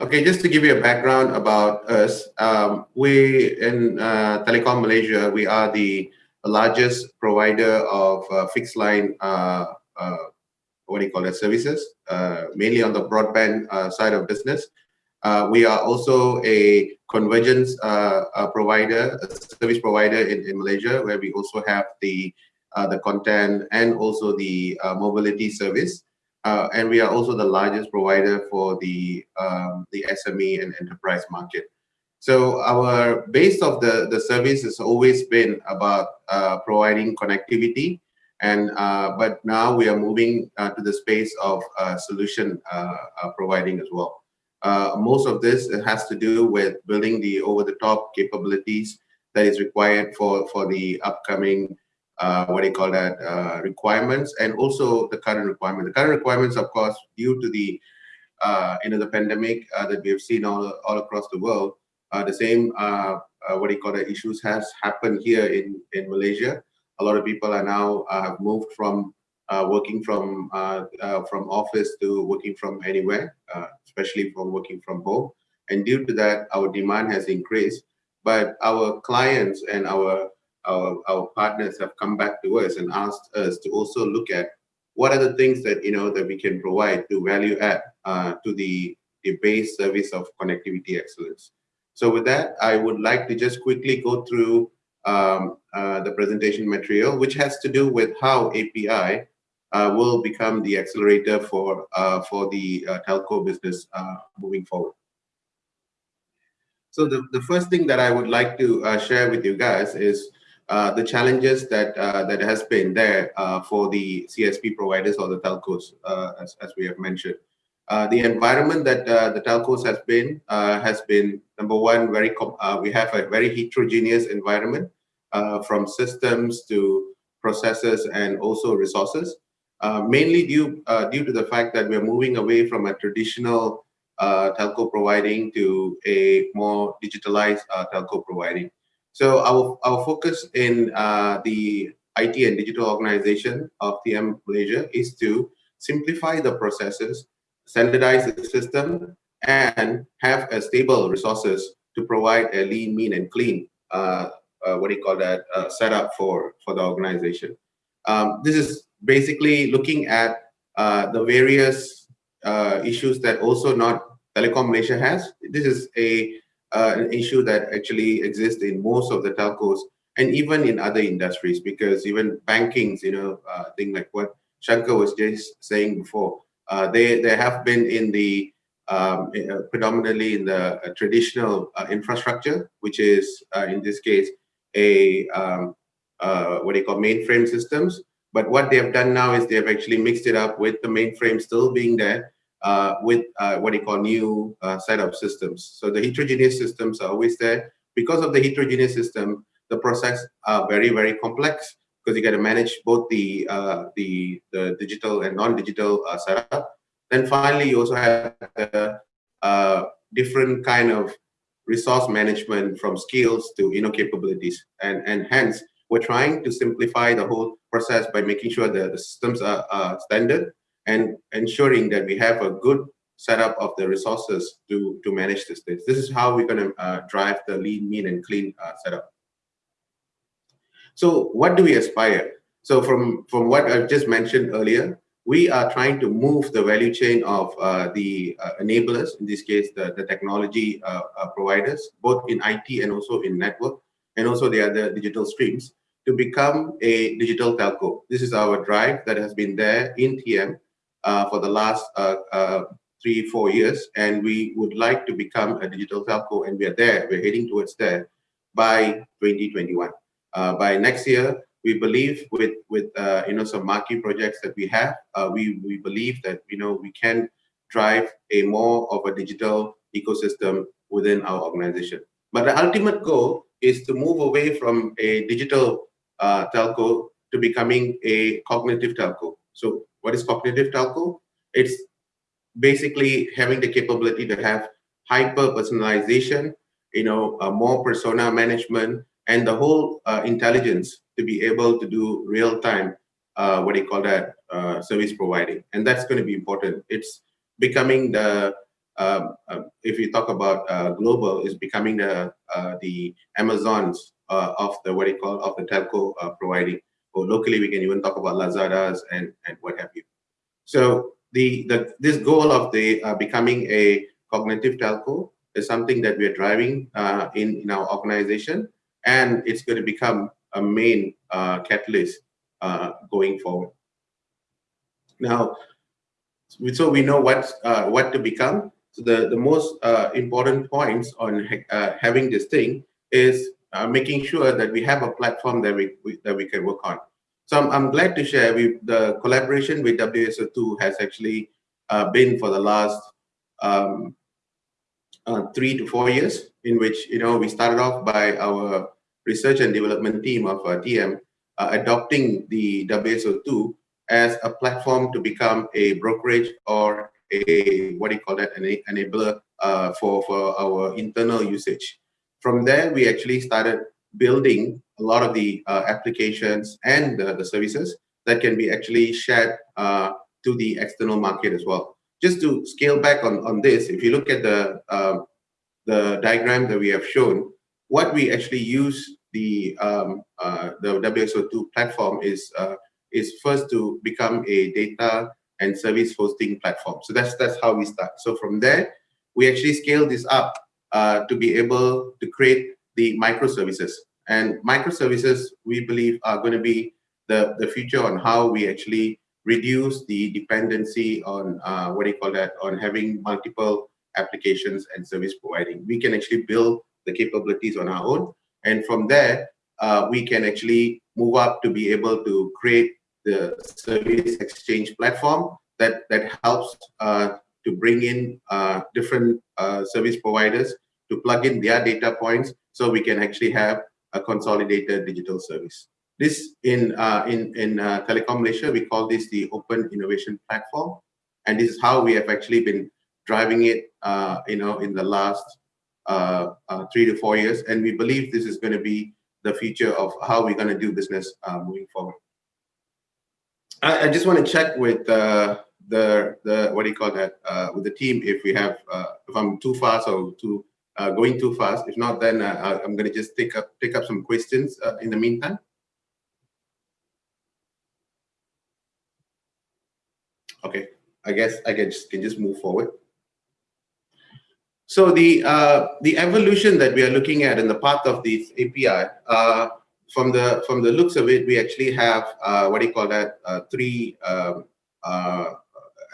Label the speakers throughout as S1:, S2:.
S1: Okay, just to give you a background about us, um, we in uh, Telekom Malaysia, we are the largest provider of uh, fixed line, uh, uh what do you call it, services, uh, mainly on the broadband uh, side of business. we are also a convergence provider, a service provider in, in Malaysia, where we also have the the content and also the mobility service. Uh, and we are also the largest provider for the um, the SME and enterprise market. So our base of the, the service has always been about uh, providing connectivity, and uh, but now we are moving uh, to the space of uh, solution uh, providing as well. most of this has to do with building the over-the-top capabilities that is required for, for the upcoming uh, what do you call that uh, requirements and also the current requirement. The current requirements, of course, due to the uh, you know the pandemic uh, that we have seen all all across the world, uh, the same uh, what do you call that issues has happened here in in Malaysia. A lot of people are now have moved from working from from office to working from anywhere, especially from working from home. And due to that, our demand has increased. But our clients and our our, our partners have come back to us and asked us to also look at what are the things that you know that we can provide to value add uh, to the, the base service of connectivity excellence. So with that, I would like to just quickly go through um, uh, the presentation material, which has to do with how API uh, will become the accelerator for uh, for the uh, telco business uh, moving forward. So the, the first thing that I would like to share with you guys is Uh, the challenges that uh, that has been there uh, for the CSP providers or the telcos, uh, as, as we have mentioned. Uh, the environment that uh, the telcos has been uh, has been number one very we have a very heterogeneous environment from systems to processes and also resources. mainly due due to the fact that we're moving away from a traditional telco providing to a more digitalized telco providing. So our, our focus in uh, the IT and digital organization of TM Malaysia is to simplify the processes, standardize the system, and have a stable resources to provide a lean, mean, and clean, uh, uh, what do you call that, uh, setup for, for the organization. Um, this is basically looking at uh, the various uh, issues that also not Telekom Malaysia has. This is a uh, an issue that actually exists in most of the telcos and even in other industries because even bankings, you know, uh, thing like what Shankar was just saying before, uh, they, they have been in the um, uh, predominantly in the uh, traditional uh, infrastructure, which is uh, in this case a um, what do you call mainframe systems. But what they have done now is they have actually mixed it up with the mainframe still being there, uh, with uh, what you call new uh, set of systems. So the heterogeneous systems are always there. Because of the heterogeneous system, the process are very, very complex because you got to manage both the, uh, the, the digital and non-digital uh, setup. Then finally, you also have a different kind of resource management from skills to you know capabilities. And, and hence, we're trying to simplify the whole process by making sure that the systems are, are standard and ensuring that we have a good setup of the resources to, to manage this. This is how we're going to uh, drive the lean, mean, and clean uh, setup. So what do we aspire? So from, from what I've just mentioned earlier, we are trying to move the value chain of uh, the uh, enablers, in this case, the, the technology uh, uh, providers, both in IT and also in network, and also the other digital streams, to become a digital telco. This is our drive that has been there in TM for the last uh, uh, three, four years, and we would like to become a digital telco, and we are there. We're heading towards there by 2021. by next year, we believe with with uh, you know some marquee projects that we have, uh, we we believe that you know we can drive a more of a digital ecosystem within our organization. But the ultimate goal is to move away from a digital uh, telco to becoming a cognitive telco. So what is cognitive telco? It's basically having the capability to have hyper personalization, you know, uh, more persona management, and the whole uh, intelligence to be able to do real time, uh, what do you call that, uh, service providing. And that's going to be important. It's becoming the um, uh, if you talk about uh, global, is becoming the uh, the Amazons of the what you call of the telco providing. Or locally, we can even talk about Lazadas and and what have you. So the the this goal of the uh, becoming a cognitive telco is something that we are driving in in our organization, and it's going to become a main catalyst going forward. Now, so we know what uh, what to become. So the the most uh, important points on uh, having this thing is uh, making sure that we have a platform that we, we, that we can work on. So I'm, I'm glad to share we the collaboration with WSO2 has actually uh, been for the last um, uh, three to four years, in which you know we started off by our research and development team of TM adopting the WSO2 as a platform to become a brokerage or a what do you call that an enabler uh, for for our internal usage. From there, we actually started building a lot of the uh, applications and the, the, services that can be actually shared uh, to the external market as well. Just to scale back on on this, if you look at the um, the diagram that we have shown, what we actually use the um, uh, the WSO2 platform is uh, is first to become a data and service hosting platform. So that's that's how we start. So from there, we actually scale this up uh, to be able to create the microservices. And microservices, we believe, are going to be the, the future on how we actually reduce the dependency on uh, what do you call that, on having multiple applications and service providing. We can actually build the capabilities on our own. And from there, uh, we can actually move up to be able to create the service exchange platform that, that helps uh, to bring in uh, different uh, service providers to plug in their data points so we can actually have a consolidated digital service. This in uh, in in uh, Telekom Malaysia, we call this the Open Innovation Platform, and this is how we have actually been driving it. Uh, you know, in the last three to four years, and we believe this is going to be the future of how we're going to do business moving forward. I, I just want to check with uh, the the what do you call that uh, with the team if we have uh, if I'm too fast or too uh, going too fast. If not, then uh, I'm going to just take up take up some questions uh, in the meantime. Okay, I guess I can just can just move forward. So the uh, the evolution that we are looking at in the path of this API, uh, from the from the looks of it, we actually have uh, what do you call that? Three um,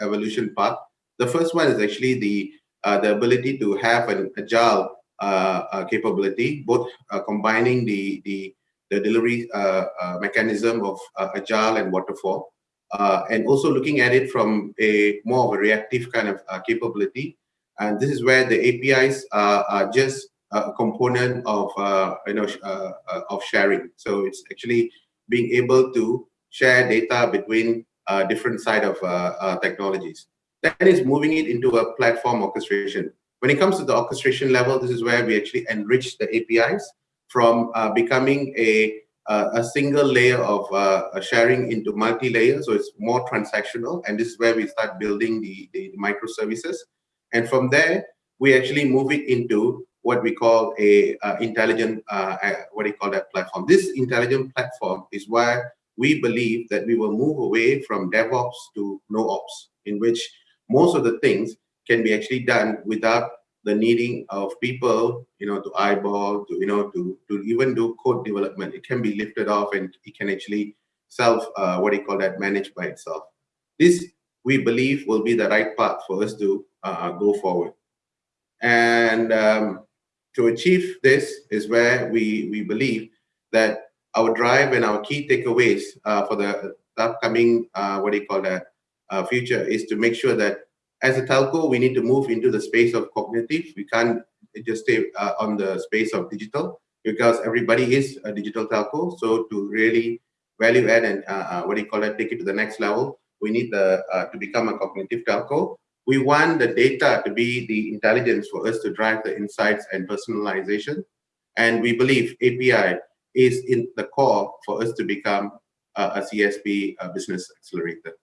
S1: evolution path. The first one is actually the the ability to have an agile uh, uh, capability, both combining the the the delivery mechanism of agile and waterfall, and also looking at it from a more of a reactive kind of capability. And this is where the APIs are just a component of uh, you know uh, uh, of sharing. So it's actually being able to share data between different side of technologies. Then is moving it into a platform orchestration. When it comes to the orchestration level, this is where we actually enrich the APIs from uh, becoming a uh, a single layer of uh, sharing into multi-layer, so it's more transactional, and this is where we start building the, the microservices. And from there, we actually move it into what we call a intelligent, uh, what do you call that platform? This intelligent platform is where we believe that we will move away from DevOps to NoOps, in which most of the things can be actually done without the needing of people, you know, to eyeball, to, you know, to, to even do code development. It can be lifted off and it can actually self, uh, what do you call that, managed by itself. This, we believe, will be the right path for us to uh, go forward. And um, to achieve this is where we, we believe that our drive and our key takeaways uh, for the upcoming, uh, what do you call that, uh, future is to make sure that as a telco, we need to move into the space of cognitive. We can't just stay uh, on the space of digital because everybody is a digital telco. So to really value add and uh, uh, what do you call it, take it to the next level, we need the to become a cognitive telco we want the data to be the intelligence for us to drive the insights and personalization. And we believe API is in the core for us to become a CSP business accelerator.